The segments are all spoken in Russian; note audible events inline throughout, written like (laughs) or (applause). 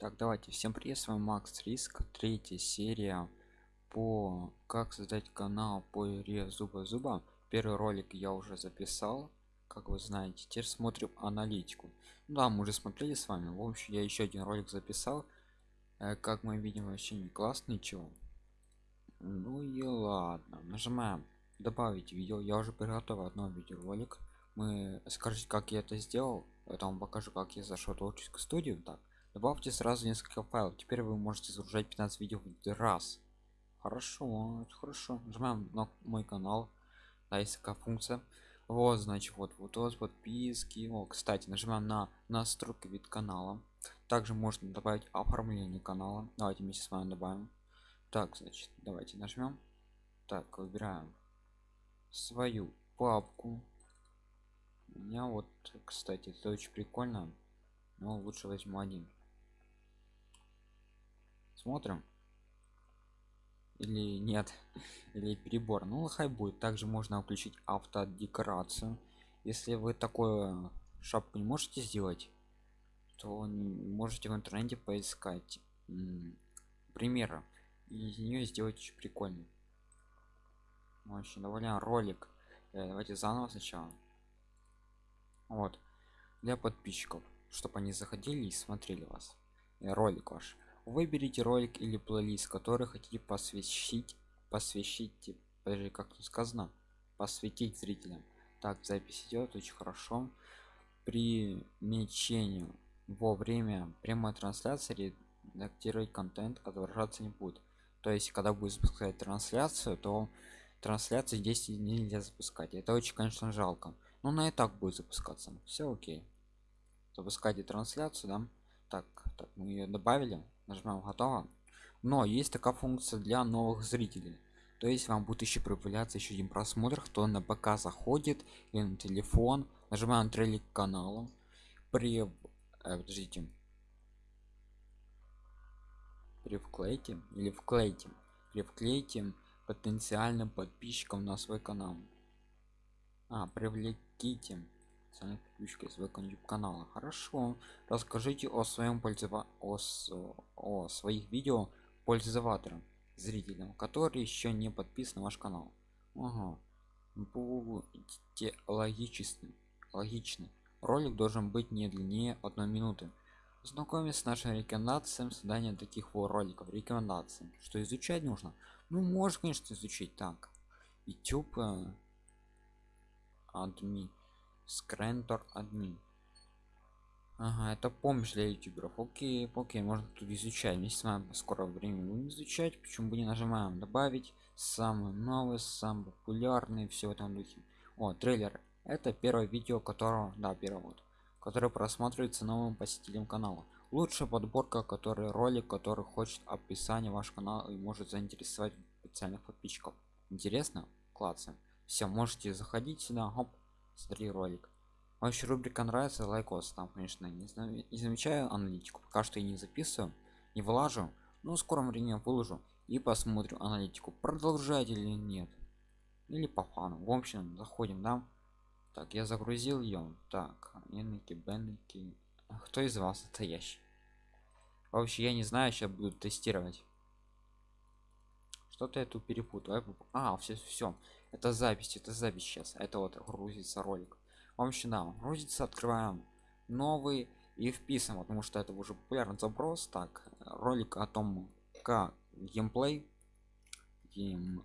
Так, давайте, всем привет, с вами Макс Риск, третья серия по как создать канал по игре Зуба Зуба. Первый ролик я уже записал, как вы знаете, теперь смотрим аналитику. Ну да, мы уже смотрели с вами, в общем, я еще один ролик записал. Э, как мы видим, вообще не классно, ничего. Ну и ладно, нажимаем добавить видео, я уже приготовил одно видеоролик. Мы скажите, как я это сделал, вам покажу, как я зашел в творческую студию, так добавьте сразу несколько файлов. Теперь вы можете загружать 15 видео в раз. Хорошо хорошо. Нажимаем на мой канал да, есть такая функция. Вот значит вот вот вот подписки. О кстати нажимаем на настройки вид канала также можно добавить оформление канала давайте вместе с вами добавим. Так значит давайте нажмем. Так выбираем свою папку. У меня вот кстати это очень прикольно но лучше возьму один смотрим. Или нет? (laughs) Или перебор. Ну хай будет. Также можно включить автодекорацию. Если вы такое шапку не можете сделать то можете в интернете поискать примеры. И из нее сделать очень прикольный очень довольно ролик. Э, давайте заново сначала. Вот. Для подписчиков. Чтобы они заходили и смотрели вас. Э, ролик ваш выберите ролик или плейлист который хотите посвящить посвящите подожди как тут сказано посвятить зрителям. Так запись идет очень хорошо. При мечению во время прямой трансляции редактировать контент отображаться не будет. То есть когда будет запускать трансляцию то трансляции здесь нельзя запускать. Это очень конечно жалко. Но на и так будет запускаться. Все окей. Запускайте трансляцию да? Так так мы ее добавили нажимаем готово но есть такая функция для новых зрителей. То есть вам будет еще появляться еще один просмотр кто на ПК заходит или на телефон. Нажимаем трейлер канала при э, подождите. При вклейте или вклейте. При вклейте потенциальным подписчикам на свой канал. А привлеките подписчика своего youtube канала хорошо. Расскажите о своем пользова о, о своих видео пользователям зрителям которые еще не подписаны на ваш канал. Ага. будьте логичны логичны. Ролик должен быть не длиннее одной минуты. Знакомиться с нашим рекомендациям создания таких вот роликов. Рекомендации. Что изучать нужно? Ну можно конечно изучить. Так. Youtube э, адми скрентор админ. Ага это помощь для ютуберов. Окей окей можно тут изучать. Вместе с вами скоро время будем изучать. Почему бы не нажимаем добавить самый новый самый популярный все в этом духе. О трейлер. Это первое видео которого да первое вот которое просматривается новым посетителем канала. Лучшая подборка который ролик который хочет описание ваш канал и может заинтересовать специальных подписчиков. Интересно? Классно. Все можете заходить сюда. Хоп смотри ролик. Вообще рубрика нравится лайкос там конечно не знаю не замечаю аналитику. Пока что я не записываю не вылажу но в скором времени выложу и посмотрю аналитику продолжать или нет. Или по фану. В общем заходим да? Так я загрузил ее так еники бенники кто из вас настоящий? Вообще я не знаю сейчас буду тестировать что-то я тут перепутал. А все все это запись это запись сейчас. Это вот грузится ролик. В общем да грузится открываем новый и вписываем потому что это уже популярный запрос. Так ролик о том как геймплей геймп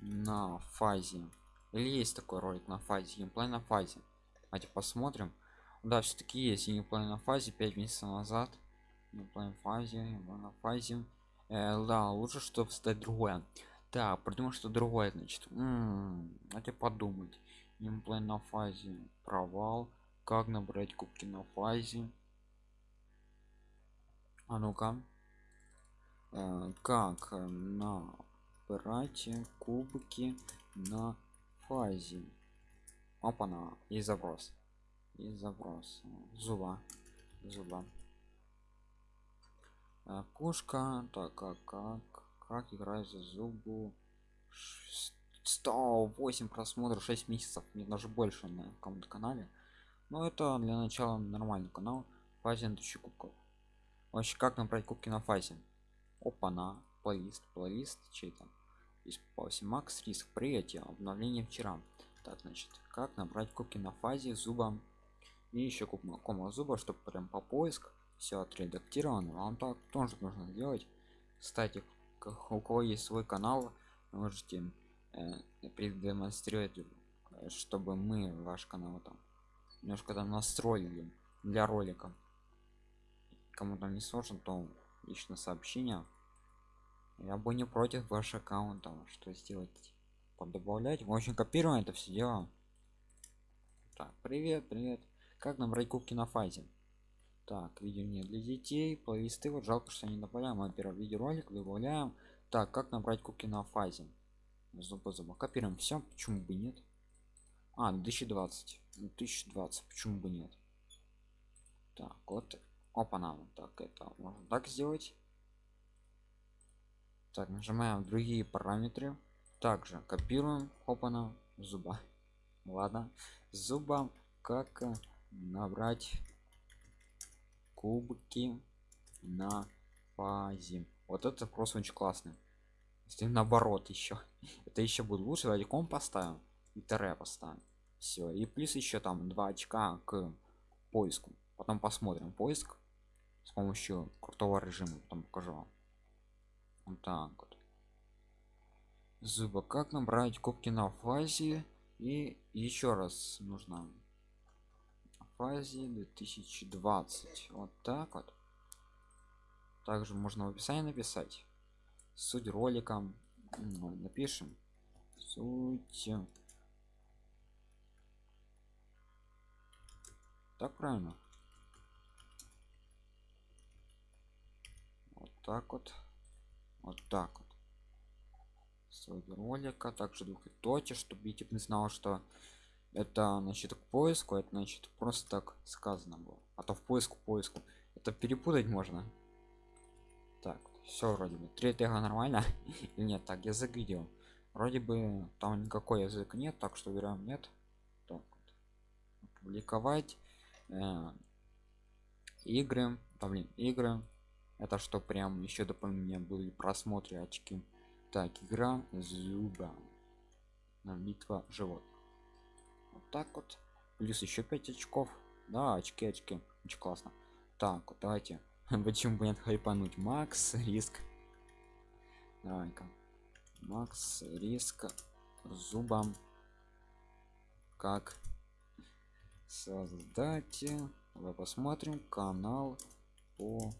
на фазе. Или есть такой ролик на фазе геймплей на фазе? Давайте посмотрим да все-таки есть геймплей на фазе 5 месяцев назад. Геймплей фазе на фазе. Э, да лучше чтобы стать другое. Да придумал что другое значит. Давайте подумать. Геймплей на фазе. Провал. Как набрать кубки на фазе? А ну-ка. Э, как набрать кубки на фазе? Опа-на и запрос и запрос зуба. Зуба. Кошка. Так как как как играть за зубу? 108 просмотров 6 месяцев. Мне даже больше на каком-то канале. Но это для начала нормальный канал. Фазе тысячи кубков. Вообще как набрать кубки на фазе? Опа на плейлист. Плейлист чей там 8 макс риск. Приятие обновление вчера. Так значит как набрать кубки на фазе зубом и еще кома зуба чтобы прям по поиск все отредактировано. Вам так тоже нужно сделать кстати у кого есть свой канал можете э, продемонстрировать чтобы мы ваш канал там немножко там настроили для ролика. Кому там не сложно то лично сообщение. Я бы не против ваш аккаунт там что сделать подобавлять. В общем копируем это все дело. Так привет привет как набрать кубки на фазе? Так видео не для детей плейлисты. Вот жалко что не добавляем а первый видеоролик добавляем. Так как набрать кубки на фазе? Зуба зуба копируем все почему бы нет? А 2020 2020 почему бы нет? Так вот. Опа нам так это можно так сделать. Так нажимаем другие параметры. Также копируем. Опана зуба. Ладно. Зубом как набрать кубки на фазе вот это просто очень классно если наоборот еще (laughs) это еще будет лучше. Давайте ком поставим и тире поставим. Все и плюс еще там 2 очка к поиску. Потом посмотрим поиск с помощью крутого режима. Потом покажу вам. Вот так вот. Зуба. Как набрать кубки на фазе? И еще раз нужно фазе 2020 вот так вот. Также можно в описании написать. Суть ролика. Ну, напишем. Суть. Так правильно? Вот так вот. Вот так вот. Суть ролика. Также двухточие чтобы YouTube не знал что это значит к поиску это значит просто так сказано было. А то в поиску поиску. Это перепутать можно. Так все вроде бы. Тега нормально. (laughs) Или нет? Так язык видео вроде бы там никакой язык нет так что верим нет. Так вот. публиковать э, игры. Там блин игры. Это что прям еще дополнение были просмотры очки? Так игра зуба. Битва животных вот так вот. Плюс еще 5 очков. Да очки очки. Очень классно. Так вот давайте. Почему бы нет хайпануть. Макс риск. Давай-ка. Макс риск. Зубом как создать? Давай посмотрим. Канал по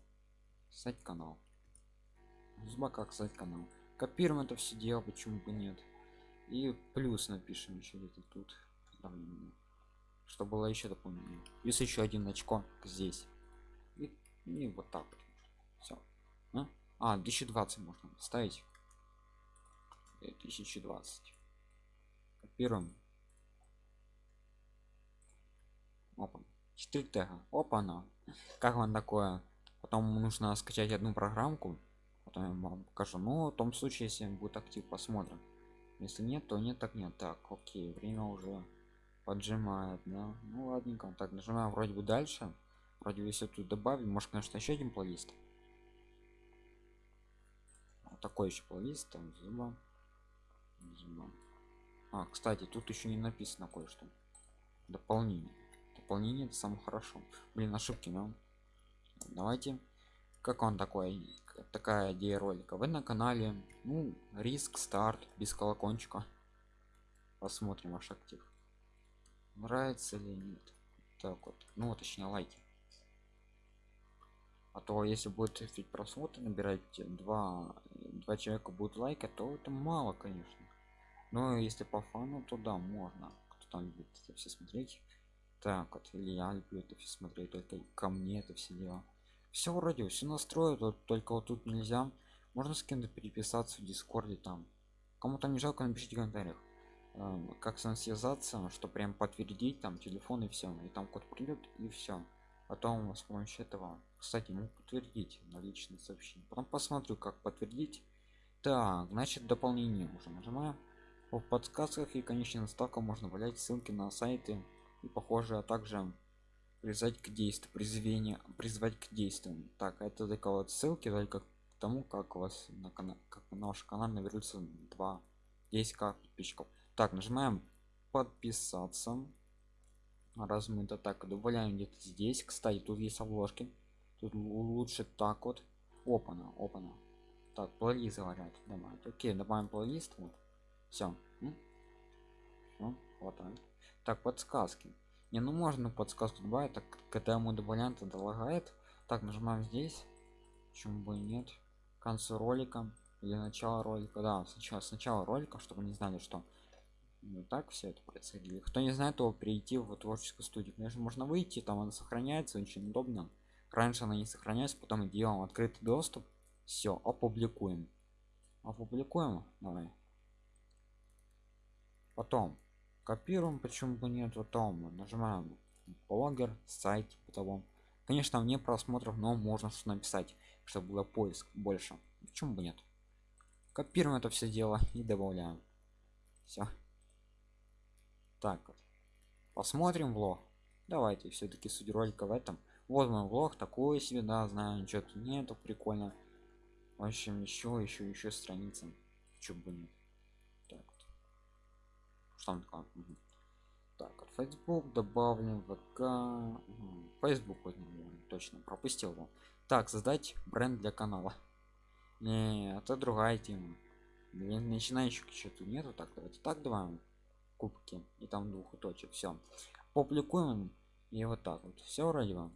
сайт канал. Зуба как сайт канал. Копируем это все дело почему бы нет. И плюс напишем еще где-то тут что было еще дополнение плюс еще один очко здесь. И, и вот так вот. Все а? а 2020 можно ставить. 2020 копируем. Опа. 4 тега. Опа на как вам такое? Потом нужно скачать одну программку. Потом я вам покажу. Но в том случае если будет актив посмотрим. Если нет то нет так нет. Так окей время уже поджимает да. Ну ладненько так нажимаем вроде бы дальше. Вроде бы все тут добавим может конечно еще один плейлист. Вот такой еще плейлист там зуба. Зуба. А кстати тут еще не написано кое-что. Дополнение. Дополнение это самое хорошо. Блин ошибки но давайте. Как он такой такая идея ролика? Вы на канале ну риск старт без колокольчика. Посмотрим ваш актив нравится или нет так вот ну точнее лайки. А то если будет ведь просмотр набирать два два человека будет лайка то это мало конечно. Но если по фану то да можно. Кто там любит это все смотреть так вот или я люблю это все смотреть только ко мне это все дела все вроде все настроят вот только вот тут нельзя. Можно с кем-то переписаться в дискорде там. Кому-то не жалко напишите в комментариях как с ним связаться что прям подтвердить там телефон и все и там код придет и все потом с помощью этого кстати могу подтвердить на личное сообщение. Потом посмотрю как подтвердить. Так значит дополнение уже нажимаем в подсказках и конечно ставка можно валять ссылки на сайты и похоже а также призвать к действию призвание призвать к действиям. Так это только вот ссылки только к тому как у вас на канал как на ваш канал наберется 2 10 к подписчиков так нажимаем подписаться раз мы это так добавляем где-то здесь. Кстати тут есть обложки. Тут лучше так вот. Опана опана так плейлист говорят. Добавить. Окей добавим плейлист. Вот. Все хватает так подсказки. Не ну можно подсказку добавить. Так когда ему добавляем тогда лагает так нажимаем здесь. Почему бы и нет? К концу ролика. Или начало ролика. Да сначала сначала ролика чтобы не знали что ну так все это происходило. Кто не знает то перейти в творческую студию конечно можно выйти там она сохраняется очень удобно. Раньше она не сохраняется потом делаем открытый доступ. Все опубликуем. Опубликуем давай. Потом. Копируем почему бы нет потом нажимаем блогер сайт того конечно мне просмотров но можно что написать чтобы было поиск больше. Почему бы нет? Копируем это все дело и добавляем. Все так вот посмотрим влог. Давайте все-таки суть ролика в этом. Вот мой влог такой себе да знаю ничего тут нету прикольно в общем еще еще еще страница. Почему бы нет. Так вот. что там такое? Угу. так вот facebook добавлен вк. Facebook возьмем точно пропустил его так создать бренд для канала. Не это другая тема. Для начинающих что-то нету так давайте так добавим кубки и там двух точек все публикуем и вот так вот. Все вроде бы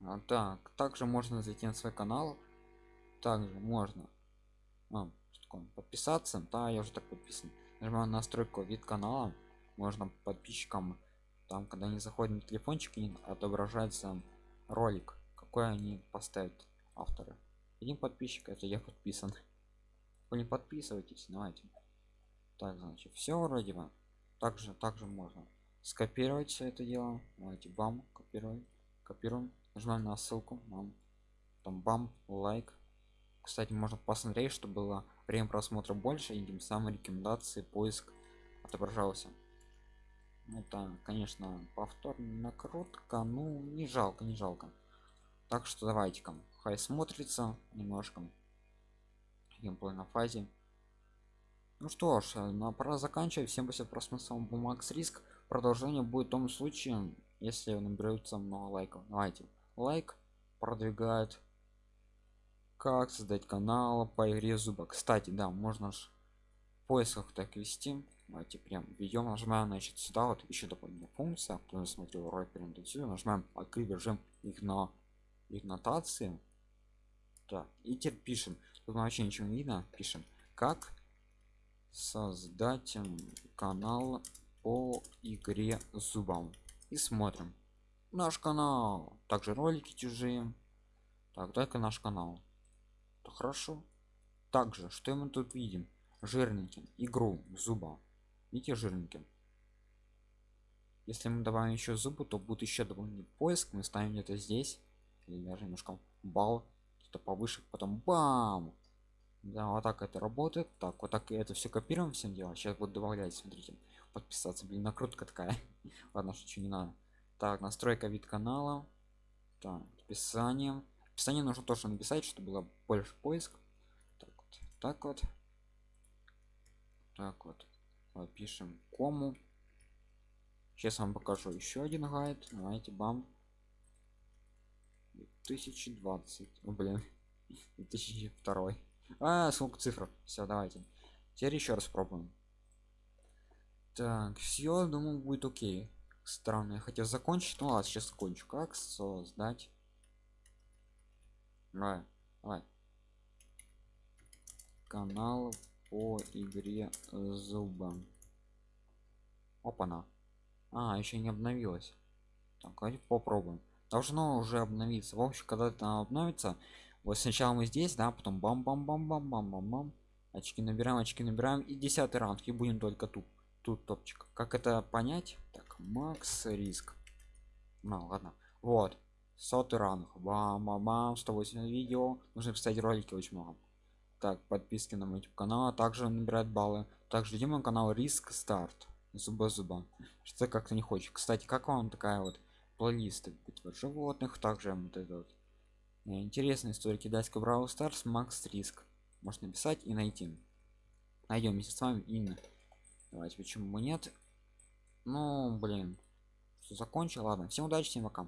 а, так также можно зайти на свой канал. Также можно а, подписаться. Да я уже так подписан. Нажимаю настройку вид канала. Можно подписчикам там когда они заходят на телефончик отображается ролик какой они поставят авторы. Один подписчик это я подписан. Вы не подписывайтесь давайте так значит все вроде бы. Также также можно скопировать все это дело. Давайте бам копируем копируем. Нажимаем на ссылку бам. Там бам лайк. Кстати можно посмотреть что было время просмотра больше и тем самым рекомендации поиск отображался. Это конечно повторная накрутка. Ну не жалко не жалко. Так что давайте ка хай смотрится немножко. Геймплей на фазе ну что ж э, на пора заканчивать. Всем спасибо просмотр бумакс риск. Продолжение будет в том случае если наберется много лайков. Давайте. Лайк продвигает. Как создать канал по игре зуба кстати да можно ж в поисках так вести. Давайте прям ведем нажимаем значит сюда. Вот еще дополнительная функция кто не смотрел ролик перейдем нажимаем открыть режим их на их нотации так и теперь пишем. Тут вообще ничего не видно. Пишем как создать канал по игре зубам и смотрим. Наш канал. Также ролики чужие. Так только наш канал. То хорошо. Также что мы тут видим? Жирненьким игру зуба. Видите жирненьким если мы добавим еще зубы то будет еще дополнительный поиск. Мы ставим где-то здесь. Или даже немножко балл. Что повыше. Потом бам да вот так это работает так вот так это все копируем всем делать сейчас буду добавлять смотрите подписаться. Блин накрутка такая. (laughs) Ладно что не надо. Так настройка вид канала так описание. Описание нужно тоже написать чтобы было больше поиск. Так вот так вот. Так вот. Пишем кому. Сейчас вам покажу еще один гайд. Давайте бам. 2020 О, блин. (laughs) 2002 а сколько цифр. Все давайте. Теперь еще раз пробуем так все думаю будет окей. Странно я хотел закончить. Ну ладно сейчас закончу. Как создать? Давай давай. Канал по игре зубом опа-на. А еще не обновилось. Так давайте попробуем. Должно уже обновиться. В общем когда это обновится вот сначала мы здесь да потом бам бам бам бам бам бам бам очки набираем очки набираем. И десятый раунд и будем только тут тут топчик. Как это понять? Так макс риск. Ну ладно. Вот. Сотый ранг бам бам бам 180 видео. Нужно писать ролики очень много. Так подписки на мой YouTube канал а также набирать баллы. Также идем на канал риск старт зуба зуба. Что как-то не хочет. Кстати как вам такая вот плейлист битва животных. Также вот этот э, интересная история. Китайского браwl старс макс риск. Можно написать и найти. Найдем вместе с вами именно давайте почему бы нет? Ну блин. Что закончил. Ладно. Всем удачи всем пока